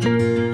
Música